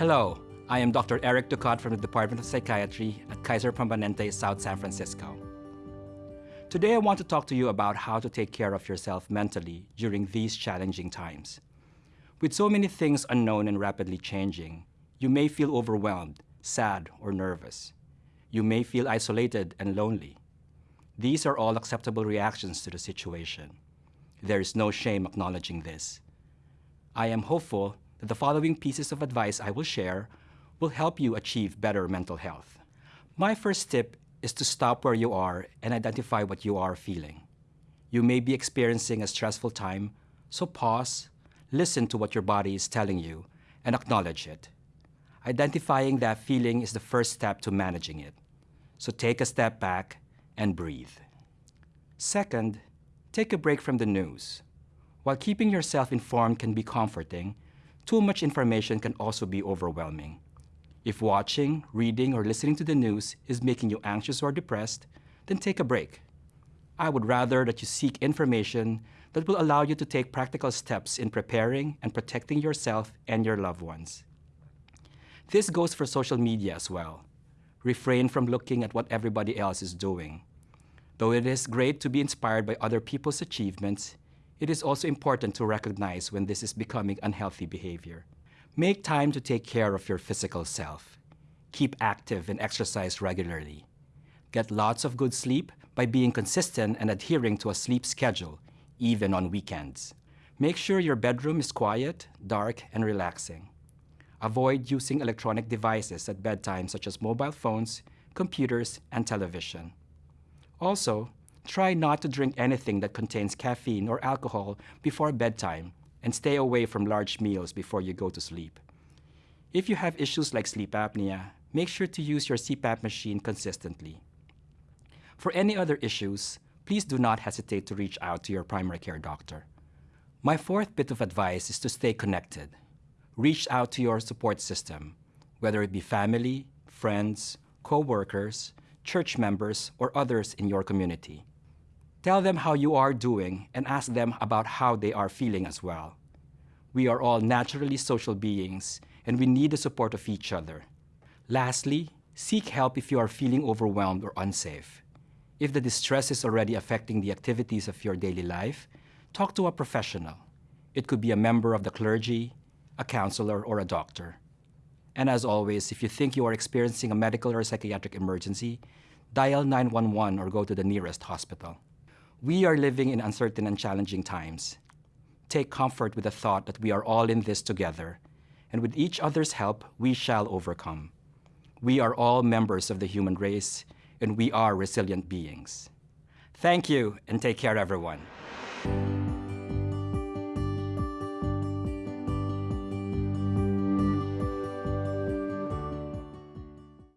Hello, I am Dr. Eric Ducat from the Department of Psychiatry at Kaiser Permanente, South San Francisco. Today I want to talk to you about how to take care of yourself mentally during these challenging times. With so many things unknown and rapidly changing, you may feel overwhelmed, sad, or nervous. You may feel isolated and lonely. These are all acceptable reactions to the situation. There is no shame acknowledging this. I am hopeful that the following pieces of advice I will share will help you achieve better mental health. My first tip is to stop where you are and identify what you are feeling. You may be experiencing a stressful time, so pause, listen to what your body is telling you, and acknowledge it. Identifying that feeling is the first step to managing it. So take a step back and breathe. Second, take a break from the news. While keeping yourself informed can be comforting, too much information can also be overwhelming. If watching, reading, or listening to the news is making you anxious or depressed, then take a break. I would rather that you seek information that will allow you to take practical steps in preparing and protecting yourself and your loved ones. This goes for social media as well. Refrain from looking at what everybody else is doing. Though it is great to be inspired by other people's achievements, it is also important to recognize when this is becoming unhealthy behavior. Make time to take care of your physical self. Keep active and exercise regularly. Get lots of good sleep by being consistent and adhering to a sleep schedule, even on weekends. Make sure your bedroom is quiet, dark, and relaxing. Avoid using electronic devices at bedtime such as mobile phones, computers, and television. Also, try not to drink anything that contains caffeine or alcohol before bedtime and stay away from large meals before you go to sleep. If you have issues like sleep apnea, make sure to use your CPAP machine consistently. For any other issues, please do not hesitate to reach out to your primary care doctor. My fourth bit of advice is to stay connected. Reach out to your support system, whether it be family, friends, co-workers, church members, or others in your community. Tell them how you are doing and ask them about how they are feeling as well. We are all naturally social beings and we need the support of each other. Lastly, seek help if you are feeling overwhelmed or unsafe. If the distress is already affecting the activities of your daily life, talk to a professional. It could be a member of the clergy, a counselor, or a doctor. And as always, if you think you are experiencing a medical or psychiatric emergency, dial 911 or go to the nearest hospital. We are living in uncertain and challenging times. Take comfort with the thought that we are all in this together, and with each other's help, we shall overcome. We are all members of the human race, and we are resilient beings. Thank you, and take care, everyone.